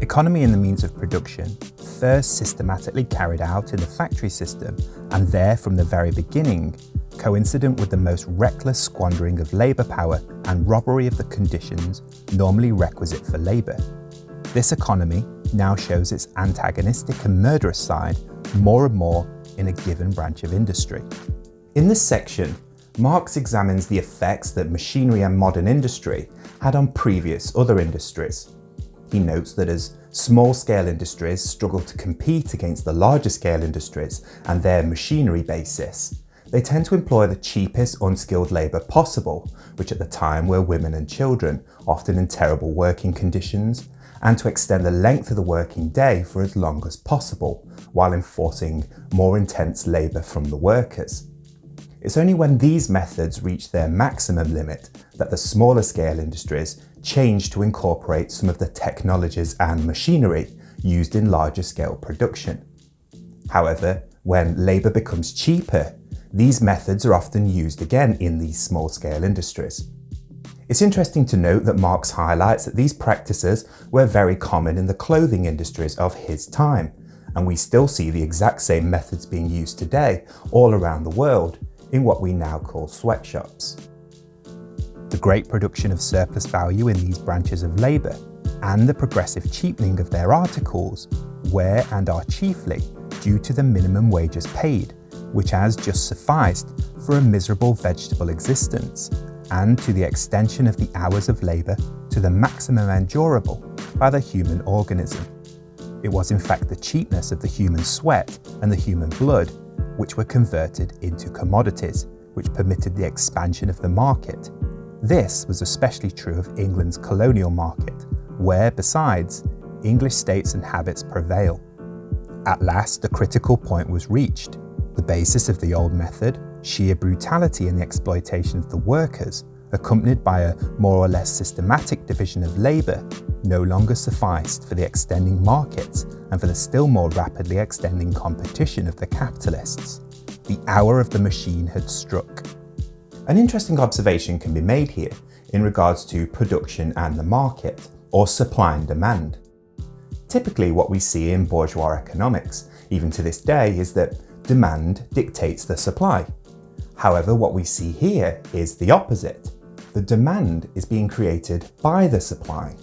Economy in the means of production, first systematically carried out in the factory system and there from the very beginning, coincident with the most reckless squandering of labour power and robbery of the conditions normally requisite for labour. This economy now shows its antagonistic and murderous side more and more in a given branch of industry. In this section, Marx examines the effects that machinery and modern industry had on previous other industries. He notes that as small-scale industries struggle to compete against the larger-scale industries and their machinery basis, they tend to employ the cheapest unskilled labour possible, which at the time were women and children, often in terrible working conditions, and to extend the length of the working day for as long as possible, while enforcing more intense labour from the workers. It's only when these methods reach their maximum limit that the smaller scale industries change to incorporate some of the technologies and machinery used in larger scale production. However, when labour becomes cheaper, these methods are often used again in these small scale industries. It's interesting to note that Marx highlights that these practices were very common in the clothing industries of his time, and we still see the exact same methods being used today all around the world in what we now call sweatshops. The great production of surplus value in these branches of labour and the progressive cheapening of their articles were and are chiefly due to the minimum wages paid, which has just sufficed for a miserable vegetable existence and to the extension of the hours of labour to the maximum endurable by the human organism. It was in fact the cheapness of the human sweat and the human blood which were converted into commodities, which permitted the expansion of the market. This was especially true of England's colonial market, where, besides, English states and habits prevail. At last, the critical point was reached. The basis of the old method, sheer brutality in the exploitation of the workers, accompanied by a more or less systematic division of labour, no longer sufficed for the extending markets and for the still more rapidly extending competition of the capitalists. The hour of the machine had struck. An interesting observation can be made here in regards to production and the market, or supply and demand. Typically what we see in bourgeois economics, even to this day, is that demand dictates the supply. However, what we see here is the opposite. The demand is being created by the supply.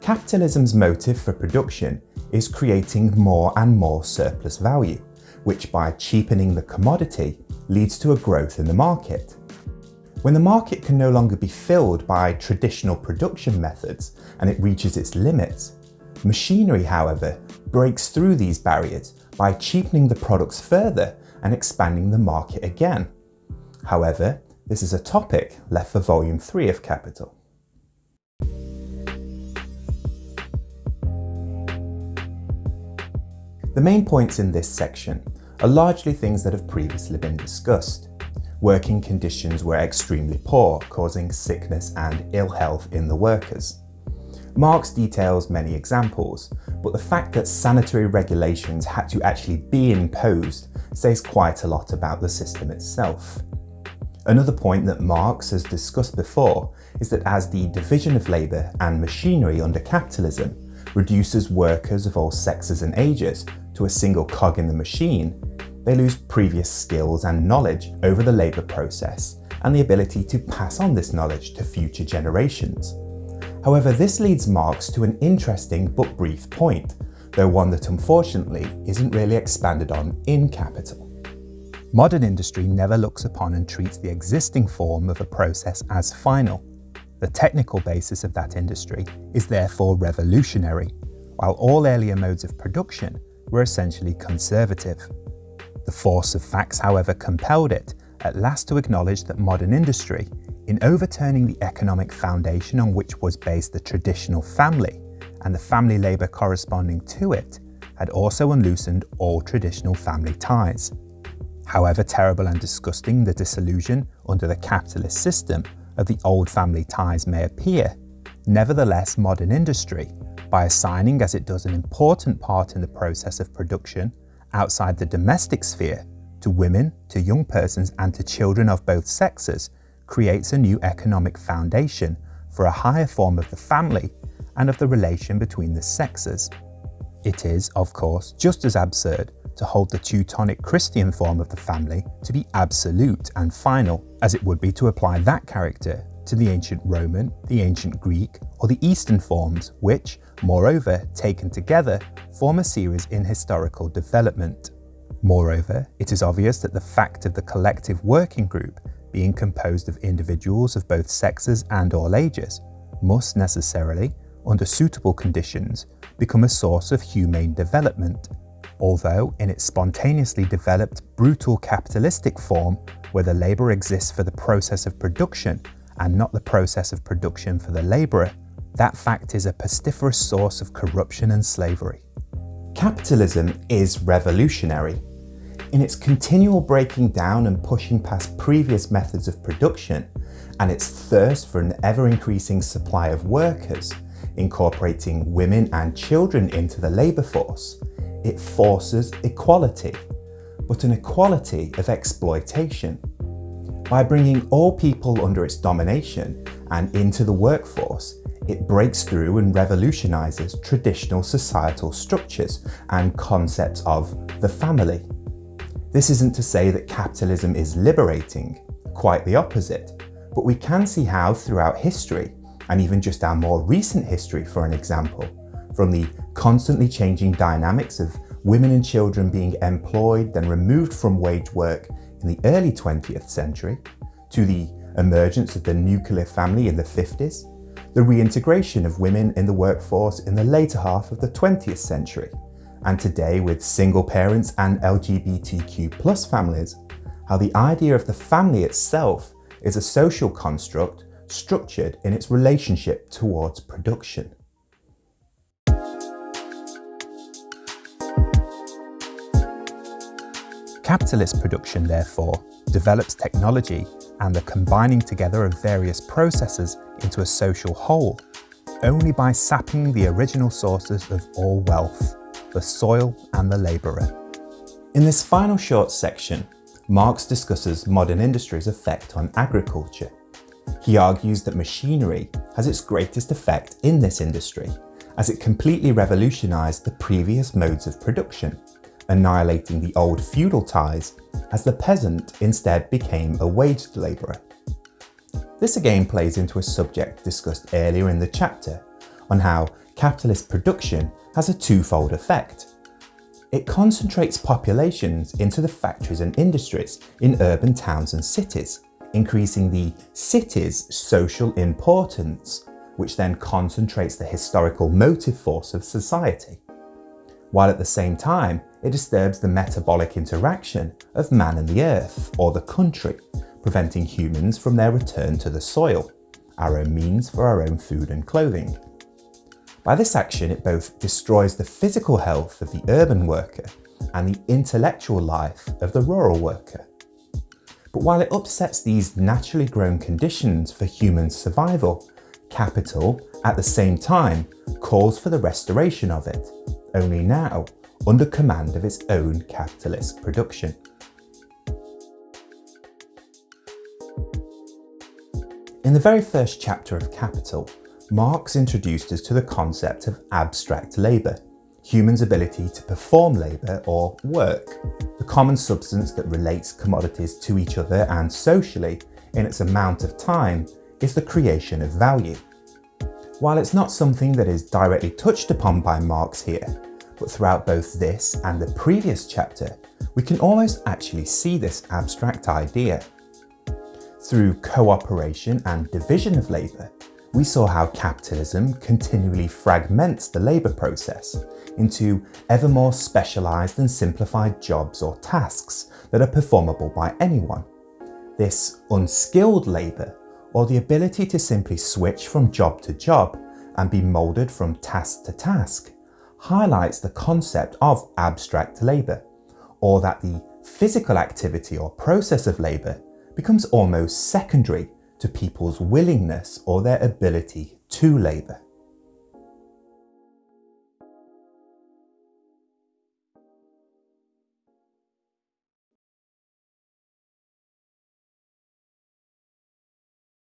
Capitalism's motive for production is creating more and more surplus value, which by cheapening the commodity leads to a growth in the market. When the market can no longer be filled by traditional production methods and it reaches its limits, machinery, however, breaks through these barriers by cheapening the products further and expanding the market again. However, this is a topic left for Volume 3 of Capital. The main points in this section are largely things that have previously been discussed. Working conditions were extremely poor, causing sickness and ill health in the workers. Marx details many examples, but the fact that sanitary regulations had to actually be imposed says quite a lot about the system itself. Another point that Marx has discussed before is that as the division of labour and machinery under capitalism reduces workers of all sexes and ages to a single cog in the machine, they lose previous skills and knowledge over the labour process and the ability to pass on this knowledge to future generations. However, this leads Marx to an interesting but brief point, though one that unfortunately isn't really expanded on in Capital. Modern industry never looks upon and treats the existing form of a process as final. The technical basis of that industry is therefore revolutionary, while all earlier modes of production were essentially conservative. The force of facts, however, compelled it at last to acknowledge that modern industry, in overturning the economic foundation on which was based the traditional family and the family labour corresponding to it, had also unloosened all traditional family ties. However terrible and disgusting the disillusion under the capitalist system of the old family ties may appear, nevertheless modern industry, by assigning as it does an important part in the process of production outside the domestic sphere to women, to young persons and to children of both sexes, creates a new economic foundation for a higher form of the family and of the relation between the sexes. It is, of course, just as absurd to hold the Teutonic Christian form of the family to be absolute and final, as it would be to apply that character to the ancient Roman, the ancient Greek, or the Eastern forms, which, moreover, taken together, form a series in historical development. Moreover, it is obvious that the fact of the collective working group being composed of individuals of both sexes and all ages must necessarily, under suitable conditions, become a source of humane development, although in its spontaneously developed brutal capitalistic form, where the labour exists for the process of production and not the process of production for the labourer, that fact is a pestiferous source of corruption and slavery. Capitalism is revolutionary. In its continual breaking down and pushing past previous methods of production, and its thirst for an ever-increasing supply of workers, incorporating women and children into the labour force, it forces equality, but an equality of exploitation. By bringing all people under its domination and into the workforce, it breaks through and revolutionises traditional societal structures and concepts of the family. This isn't to say that capitalism is liberating, quite the opposite, but we can see how throughout history, and even just our more recent history for an example, from the constantly changing dynamics of women and children being employed then removed from wage work in the early 20th century, to the emergence of the nuclear family in the 50s, the reintegration of women in the workforce in the later half of the 20th century, and today with single parents and LGBTQ plus families, how the idea of the family itself is a social construct structured in its relationship towards production. Capitalist production, therefore, develops technology and the combining together of various processes into a social whole, only by sapping the original sources of all wealth, the soil and the labourer. In this final short section, Marx discusses modern industry's effect on agriculture. He argues that machinery has its greatest effect in this industry, as it completely revolutionised the previous modes of production, annihilating the old feudal ties as the peasant instead became a waged labourer. This again plays into a subject discussed earlier in the chapter on how capitalist production has a twofold effect. It concentrates populations into the factories and industries in urban towns and cities, increasing the city's social importance, which then concentrates the historical motive force of society while at the same time it disturbs the metabolic interaction of man and the earth, or the country, preventing humans from their return to the soil, our own means for our own food and clothing. By this action it both destroys the physical health of the urban worker and the intellectual life of the rural worker. But while it upsets these naturally grown conditions for human survival, capital, at the same time, calls for the restoration of it only now under command of its own capitalist production. In the very first chapter of Capital, Marx introduced us to the concept of abstract labour, humans' ability to perform labour or work, the common substance that relates commodities to each other and socially in its amount of time is the creation of value. While it's not something that is directly touched upon by Marx here, but throughout both this and the previous chapter, we can almost actually see this abstract idea. Through cooperation and division of labour, we saw how capitalism continually fragments the labour process into ever more specialised and simplified jobs or tasks that are performable by anyone. This unskilled labour or the ability to simply switch from job to job and be moulded from task to task, highlights the concept of abstract labour, or that the physical activity or process of labour becomes almost secondary to people's willingness or their ability to labour.